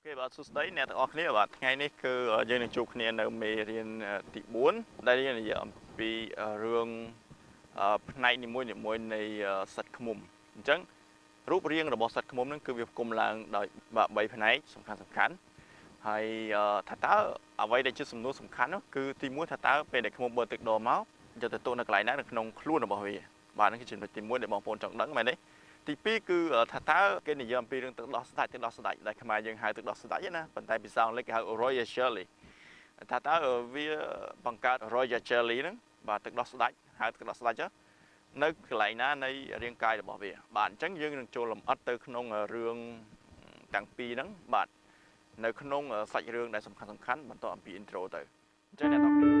អូខេបាទសួស្តីអ្នកទាំងអស់គ្នាបាទថ្ងៃនេះគឺយើងនឹងជួបគ្នានៅមេរៀនទី4ដែលយើងនិយាយអំពីរឿងផ្នែកនីមួយៗនៃសត្វឃ្មុំអញ្ចឹងរូបរាងរបស់សត្វឃ្មុំហ្នឹងគឺវាផ្គុំឡើងដោយ3ផ្នែកសំខាន់សំខាន់ហើយថាតើអ្វីដែលជាសំណួរសំខាន់នោះគឺទី1ថាតើពេលដែលឃ្មុំបើទឹកដមមកយកទៅទុកនៅកន្លែងណានៅក្នុងខ្លួនរបស់វាបាទហ្នឹងគឺចំណុចទី1ដែលបងប្អូនចង់ដឹងមែនទេ ទី2គឺថាតើគេនិយាយអំពីរឿងទឹកដោះស្ដាច់ទឹកដោះស្ដាច់ដែលខ្មែរយើងហៅទឹកដោះស្ដាច់ណាប៉ុន្តែភាសាអង់គ្លេសគេហៅ royal jelly ថាតើវាបង្កើត royal jelly ហ្នឹងបាទទឹកដោះស្ដាច់ហៅទឹកដោះស្ដាច់នៅកន្លែងណានៃរាងកាយរបស់វា បាទអញ្ចឹងយើងនឹងចូលលម្អិតទៅក្នុងរឿងទាំងពីរហ្នឹងបាទនៅក្នុងសាច់រឿងដែលសំខាន់សំខាន់បន្តអំពី intro ទៅអញ្ចឹងអ្នកនរគ្នា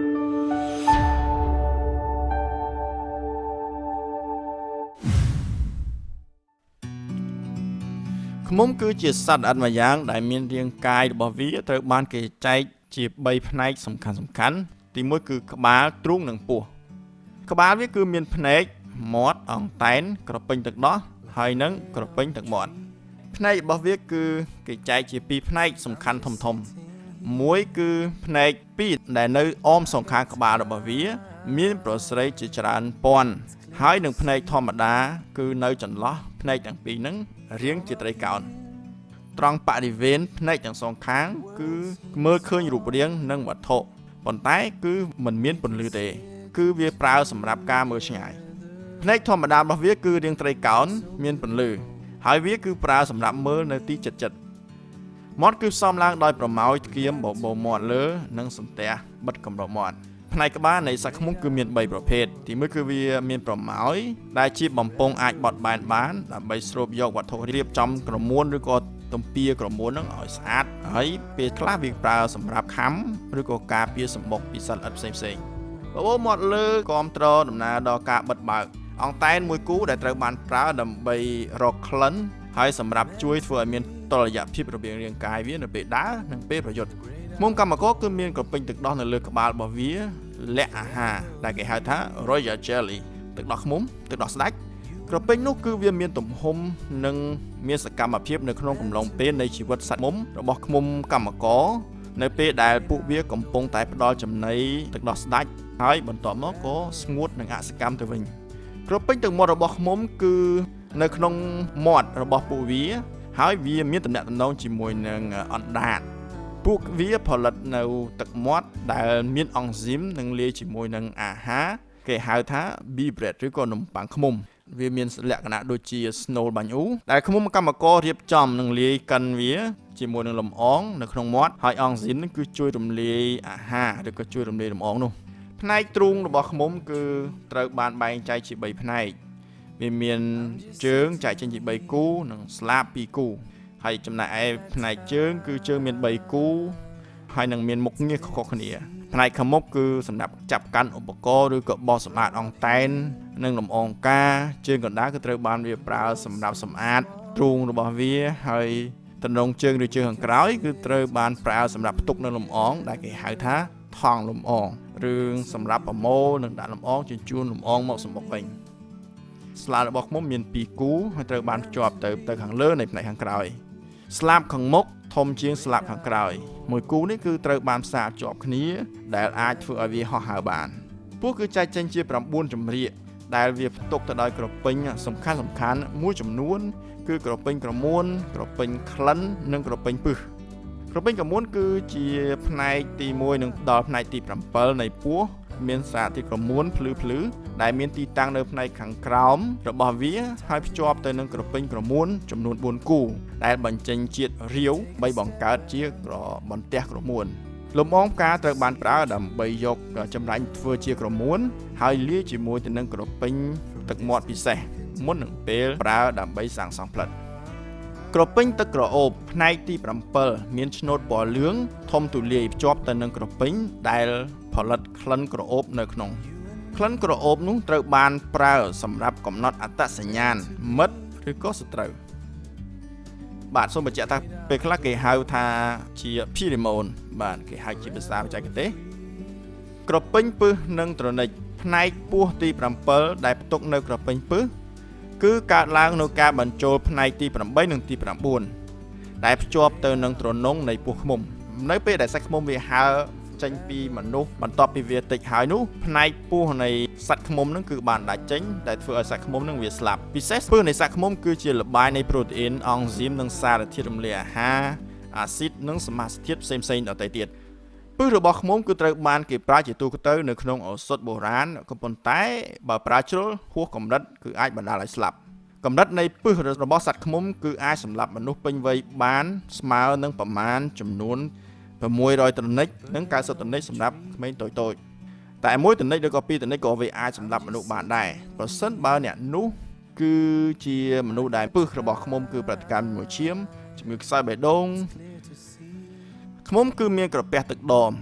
ឃ្មុំគឺជាសត្វល្អិតម្យ៉ាង ដែលមានរាងកាយរបស់វាត្រូវបានគេចែកជា3ផ្នែកសំខាន់សំខាន់ ទី1គឺក្បាលទ្រូងនិងពោះក្បាលវាគឺមានភ្នែកមាត់អង្តែនក្រពេញទឹកដោះហើយនិងក្រពេញទឹកមាត់ផ្នែករបស់វាគឺគេចែកជា2ផ្នែកសំខាន់ធំធំមួយគឺផ្នែក2ដែលនៅអមសងខាងក្បាលរបស់វា មានប្រស្រីជាច្រើនពាន់ហើយនឹងភ្នែកធម្មតា គឺនៅចន្លោះភ្នែកទាំងពីរហ្នឹង រាងជាត្រីកោណត្រង់បរិវេណភ្នែកទាំងសងខាង គឺមើលឃើញរូបរាង និងវត្ថុប៉ុន្តែ គឺมันមានពន្លឺទេ គឺវាប្រើសម្រាប់ការមើលឆ្ងាយភ្នែកធម្មតារបស់វាគឺរាងត្រីកោណមានពន្លឺហើយវាគឺប្រើសម្រាប់មើលនៅទីចិត្តចិត្តមាត់គឺផ្សំឡើងដោយប្រម៉ោយធ្គាមបបោមាត់លើ និងសន្ទះបិទកម្រមាត់ ផ្នែកក្បាលនៃសាច់ឃ្មុំគឺមាន3ប្រភេទទី1គឺវាមានប្រម៉ោយដែលជាបំពង់អាចបត់បែនបានដើម្បីស្រូបយកវត្ថុរៀបចំក្រមួនឬក៏ទំពាក្រមួននឹងឲ្យស្អាតហើយពេលខ្លះវាប្រើសម្រាប់ខំឬក៏ការពារសម្បុកពីសត្វល្អិតផ្សេងផ្សេងបបោមាត់លើគ្រប់ត្រដំណើរដល់ការបិទបើកអង្តែនមួយគូដែលត្រូវបានប្រើដើម្បីរកក្លិនហើយសម្រាប់ជួយធ្វើឲ្យមានតុល្យភាពរវាងរាងកាយវានៅពេលដើរនិងពេលប្រយុទ្ធ មុំកម្មករគឺមានក្រពេញទឹកដោះនៅលើក្បាលរបស់វាលក្ខអាហារដែលគេហៅថា Royal Jelly ទឹកដោះឃ្មុំទឹកដោះស្ដាច់ក្រពេញនោះគឺវាមានទំហំនិងមានសកម្មភាពនៅក្នុងកំឡុងពេលនៃជីវិតសត្វមុំរបស់ឃ្មុំកម្មករនៅពេលដែលពួកវាកំពុងតែផ្ដល់ចំណីទឹកដោះស្ដាច់ហើយបន្ទាប់មកក៏ស្ងួតនិងអសកម្មទៅវិញក្រពេញទឹកមាត់របស់ឃ្មុំគឺនៅក្នុងមាត់របស់ពួកវា ហើយវាមានតំណែងជាមួយនឹងអណ្ដាត ពួកវាផលិតនៅទឹកមាត់ដែលមានអង់ស៊ីមនិងលាយជាមួយនឹងអាហារគេហៅថា bee bread ឬក៏នំប៉័ងឃ្មុំវាមានលក្ខណៈដូចជា snow បាញ់អ៊ូដែលឃ្មុំកម្មកររៀបចំនិងលាយកិនវាជាមួយនឹងលំអងនៅក្នុងមាត់ហើយអង់ស៊ីនគឺជួយរំលាយអាហារឬក៏ជួយរំលាយលំអងនោះផ្នែកទ្រូងរបស់ឃ្មុំគឺត្រូវបានបែងចែកជា3ផ្នែកវាមានជើងចែកចេញជា3គូនិងស្លាប2គូ ហើយចំណែកឯផ្នែកជើង គឺជើងមាន3គូ ហើយនឹងមានមុខងារខុសៗគ្នា ផ្នែកខាងមុខគឺសម្រាប់ចាប់កាន់ឧបករណ៍ឬក៏បោះសម្អាតអង្តែននិងលំអងការជើងកណ្ដាលគឺត្រូវបានវាប្រើសម្រាប់សម្អាតទ្រូងរបស់វាហើយទណ្ដងជើងឬជើងខាងក្រោយគឺត្រូវបានប្រើសម្រាប់ផ្ទុកនៅលំអង ដែលគេហៅថាថង់លំអងរឿងសម្រាប់ប្រមូលនិងដាក់លំអងជញ្ជូនលំអងមកសម្បុកវិញស្លារបស់ខ្ញុំមាន2គូហើយត្រូវបានភ្ជាប់ទៅទៅខាងលើនៃផ្នែកខាងក្រោយ ស្លាបខាងមុខធំជាងស្លាបខាងក្រោយ មួយគូនេះគឺត្រូវបានផ្សារភ្ជាប់គ្នា ដែលអាចធ្វើឲ្យវាហោះហើរបានពួកគឺចែកចេញជា9ចម្រៀកដែលវាផ្ទុកទៅដោយក្រពេញសំខាន់សំខាន់មួយចំនួន គឺក្រពេញក្រមួន ក្រពេញក្លិននិងក្រពេញពឹសក្រពេញក្រមួនគឺជាផ្នែកទី1និងដល់ផ្នែកទី7នៃពោះ មានសារធាតុក្រមួនភ្លឺភ្លឺដែលមានទីតាំងនៅផ្នែកខាងក្រោមរបស់វាហើយភ្ជាប់ទៅនឹងក្រពេញក្រមួនចំនួន4គូ ដែលបញ្ចេញជាតិរាវបីបង្កើតជាក្របន្ទះក្រមួនលំអងផ្កាត្រូវបានប្រើដើម្បីយកចម្រាញ់ធ្វើជាក្រមួន ហើយលាយជាមួយទៅនឹងក្រពេញទឹកមាត់ពិសេសមុននឹងពេលប្រើដើម្បីសាងសង់ផ្លិត ក្រពេញទឹកក្រអូបផ្នែកទី7មានឆ្នូតពណ៌លឿងធំទូលាយភ្ជាប់ទៅនឹងក្រពេញដែលផលិតក្លិនក្រអូបនៅក្នុងក្លិនក្រអូបនោះត្រូវបានប្រើសម្រាប់កំណត់អត្តសញ្ញាណមិត្តឬក៏សត្រូវបាទសូមបញ្ជាក់ថាពេលខ្លះគេហៅថាជា pheromone បាទគេហៅជាភាសាបច្ចេកទេសក្រពេញពឹសនិងត្រនិចផ្នែកពោះទី7ដែលផ្ទុកនៅក្រពេញពឹស គឺកើតឡើងនៅការបញ្ចូលផ្នែកទី8និងទី9ដែលភ្ជាប់ទៅនឹងទ្រនងនៃពោះឃ្មុំ នៅពេលដែលសាច់ឃ្មុំវាហើរចេញពីមនុស្សបន្ទាប់ពីវាតិចហើយនោះផ្នែកពោះនៃសត្វឃ្មុំនឹងគឺបានដាច់ចេញដែលធ្វើឲ្យសត្វឃ្មុំនឹងវាស្លាប់ពិសេសពឹសនៃសត្វឃ្មុំគឺជាលបាយនៃប្រូតេអ៊ីនអង់ស៊ីមនិងសារធាតុរំលាយអាហារអាស៊ីតនិងសមាសធាតុផ្សេងៗដទៃទៀត ពឹសរបស់ឃ្មុំគឺត្រូវបានគេប្រើជាទូទៅនៅក្នុងឱសថបុរាណក៏ប៉ុន្តែបើប្រើជ្រុលហួសកម្រិតគឺអាចបណ្ដាលឲ្យស្លាប់កម្រិតនៃពឹសរបស់សត្វឃ្មុំគឺអាចសម្លាប់មនុស្សពេញវ័យបានស្មើនឹងប្រមាណចំនួន600តនិចនិង90តនិចសម្រាប់ក្មេងតូចតូចតែមួយតនិចឬក៏ពីរតនិចក៏វាអាចសម្លាប់មនុស្សបានដែរប្រសិនបើអ្នកនោះគឺជាមនុស្សដែលពឹសរបស់ឃ្មុំគឺប្រតិកម្មជាមួយឈាមជំងឺខ្សោយបេះដូង ឃ្មុំគឺមានក្រពះទឹកដម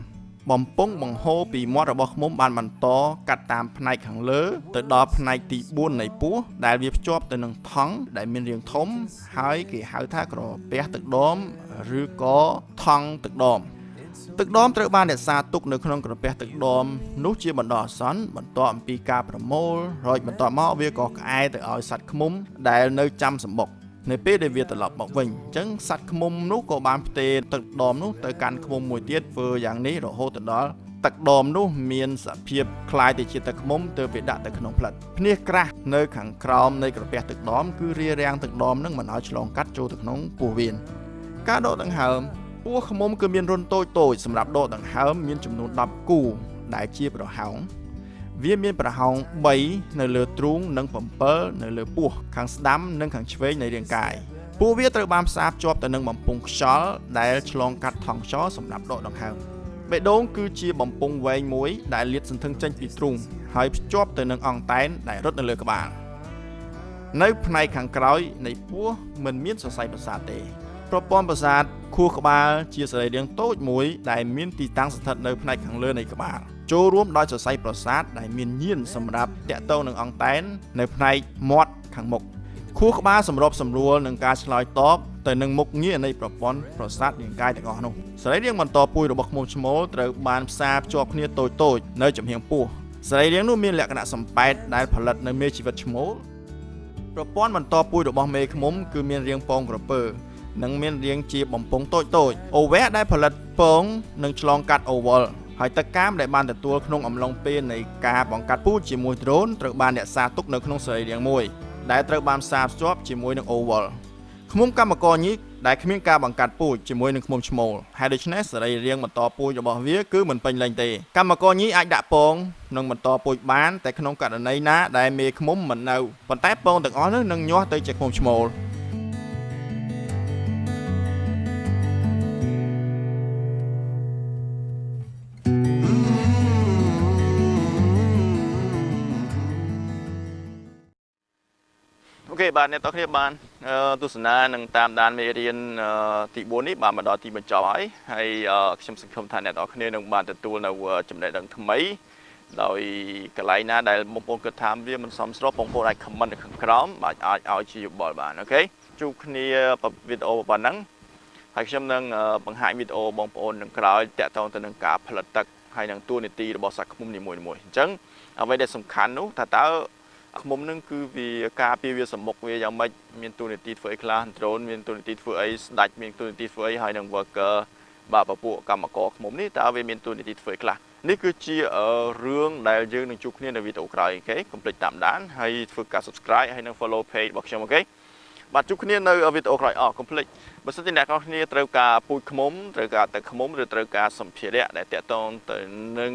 បំពង់បង្ហូរពីមាត់របស់ឃ្មុំបានបន្តកាត់តាមផ្នែកខាងលើទៅដល់ផ្នែកទី4នៃពោះដែលវាភ្ជាប់ទៅនឹងថង់ដែលមានរាងធំ ហើយគេហៅថាក្រពះទឹកដមឬក៏ថង់ទឹកដមទឹកដមត្រូវបានរក្សាទុកនៅក្នុងក្រពះទឹកដមនោះជាបណ្ដោះអាសន្នបន្ទាប់អំពីការប្រមូលរួចបន្ទាប់មកវាក៏ក្អែទៅឲ្យសត្វឃ្មុំដែលនៅចាំសម្បុក នៅពេលដែលវាត្រឡប់មកវិញអញ្ចឹងសត្វឃ្មុំនោះក៏បានផ្ទេរទឹកដមនោះទៅកាន់ឃ្មុំមួយទៀតធ្វើយ៉ាងនេះរហូតទៅដល់ទឹកដមនោះមានសភាពคล้ายទៅជាទឹកឃ្មុំទើបវាដាក់ទៅក្នុងផ្លិតភ្នេះក្រាស់នៅខាងក្រោមនៃក្រពះទឹកដមគឺរារាំងទឹកដមនឹងមិនឲ្យឆ្លងកាត់ចូលទៅក្នុងពោះវៀនការដកដង្ហើមពោះឃ្មុំគឺមានរុនតូចតូចសម្រាប់ដកដង្ហើមមានចំនួន10គូដែលជាប្រហោង វាមានប្រហោង3នៅលើទ្រូងនិង7នៅលើពោះខាងស្ដាំនិងខាងឆ្វេងនៃរាងកាយពួកវាត្រូវបានផ្សារភ្ជាប់ទៅនឹងបំពង់ខ្យល់ដែលឆ្លងកាត់ថង់ខ្យល់សម្រាប់ដកដង្ហើមបេះដូងគឺជាបំពង់វែងមួយដែលលាតសន្ធឹងចេញពីទ្រូងហើយភ្ជាប់ទៅនឹងអង្តែនដែលរត់នៅលើក្បាលនៅផ្នែកខាងក្រោយនៃពោះមិនមានសរសៃប្រសាទទេប្រព័ន្ធប្រសាទខួរក្បាលជាសរីរាង្គតូចមួយដែលមានទីតាំងស្ថិតនៅផ្នែកខាងលើនៃក្បាល ចូលរួមដោយសរសៃប្រសាទដែលមានញៀនសម្រាប់តាក់ទងនឹងអង្តែននៅផ្នែកមាត់ខាងមុខខួរក្បាលសម្របសម្រួលនឹងការឆ្លើយតបទៅនឹងមុខងារនៃប្រព័ន្ធប្រសាទរាងកាយទាំងអស់នោះសរីរាង្គបន្តពួយរបស់ឃ្មុំឈ្មោលត្រូវបានផ្សារភ្ជាប់គ្នាតូចតូចនៅចំហៀងពោះសរីរាង្គនោះមានលក្ខណៈសំប៉ែតដែលផលិតនៅមេជីវិតឈ្មោលប្រព័ន្ធបន្តពួយរបស់មេឃ្មុំគឺមានរាងពងក្រពើនិងមានរាងជាបំពង់តូចតូចអូវែដែលផលិតពងនឹងឆ្លងកាត់អូវល ហើយទឹកកាមដែលបានទទួលក្នុងអំឡុងពេលនៃការបង្កាត់ពូជជាមួយដ្រូនត្រូវបានរក្សាទុកនៅក្នុងសរីរាង្គមួយដែលត្រូវបានផ្សារភ្ជាប់ជាមួយនឹងអូវលឃ្មុំកម្មករញីកដែលគ្មានការបង្កាត់ពូជជាមួយនឹងឃ្មុំឈ្មោលហើយដូច្នេះសរីរាង្គបន្តពូជរបស់វាគឺមិនពេញលេញទេកម្មករញីអាចដាក់ពងនិងបន្តពូជបានតែក្នុងករណីណាដែលមេឃ្មុំមិននៅប៉ុន្តែពងទាំងអស់នោះនឹងញាស់ទៅជាឃ្មុំឈ្មោល បាទអ្នកទាំងគ្នាបានទស្សនានិងតាមដានមេរៀនទី4នេះបានមកដល់ទីបញ្ចប់ហើយហើយខ្ញុំសង្ឃឹមថាអ្នកទាំងគ្នានឹងបានទទួលនៅចំណេះដឹងថ្មីដោយកន្លែងណាដែលបងប្អូនគិតថាវាមិនសមស្របបងប្អូនអាច comment នៅខាងក្រោមបាទអាចឲ្យជាយោបល់បានអូខេជួបគ្នាវីដេអូប៉ុណ្ណឹងហើយខ្ញុំនឹងបង្ហាញវីដេអូបងប្អូននឹងក្រោយតាក់ទងទៅនឹងការផលិតទឹកហើយនឹងតួនាទីរបស់សាច់ឃ្មុំនីមួយៗអញ្ចឹងអ្វីដែលសំខាន់នោះថាតើ ឃ្មុំនឹងគឺវាការពារវាសមុខវាយ៉ាងម៉េចមានទូនាទីធ្វើអីខ្លះ drone មានទូនាទីធ្វើអីស្ដាច់មានទូនាទីធ្វើអីហើយនឹង worker បាទពពួកកម្មករឃ្មុំនេះតើវាមានតួនាទីធ្វើអីខ្លះនេះគឺជារឿងដែលយើងនឹងជួបគ្នានៅវីដេអូក្រោយ OK កុំភ្លេចតាមដានហើយធ្វើការ subscribe ហើយនឹង follow page របស់ខ្ញុំ OK បាទជួបគ្នានៅវីដេអូក្រោយអស់កុំភ្លេចបើសិនជាអ្នកណាគ្នាត្រូវការពូជឃ្មុំត្រូវការទឹកឃ្មុំឬត្រូវការសម្ភារៈដែលទាក់ទងទៅនឹង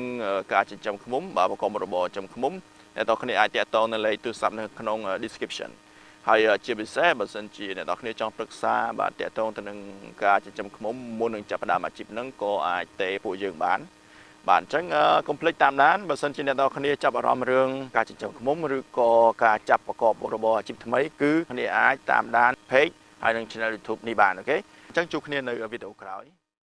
ការចិញ្ចឹមឃ្មុំបាទប្រកបរបរចិញ្ចឹមឃ្មុំ អ្នកនរគ្នាអាចតាក់ទងនៅលេខទូរស័ព្ទនៅក្នុង description ហើយជាពិសេសបើសិនជាអ្នកនរគ្នាចង់ប្រឹក្សាបាទតាក់ទងទៅនឹងការចិញ្ចឹមឃ្មុំមុននឹងចាប់ផ្ដើមអាជីពហ្នឹងក៏អាចទេពួកយើងបានបាទអញ្ចឹងកុំភ្លេចតាមដានបើសិនជាអ្នកនរគ្នាចាប់អារម្មណ៍រឿងការចិញ្ចឹមឃ្មុំឬក៏ការចាប់ប្រកបរបរអាជីពថ្មីគឺគ្នាអាចតាមដាន page ហើយនិង channel YouTube នេះបានអូខេអញ្ចឹងជួបគ្នានៅវីដេអូក្រោយ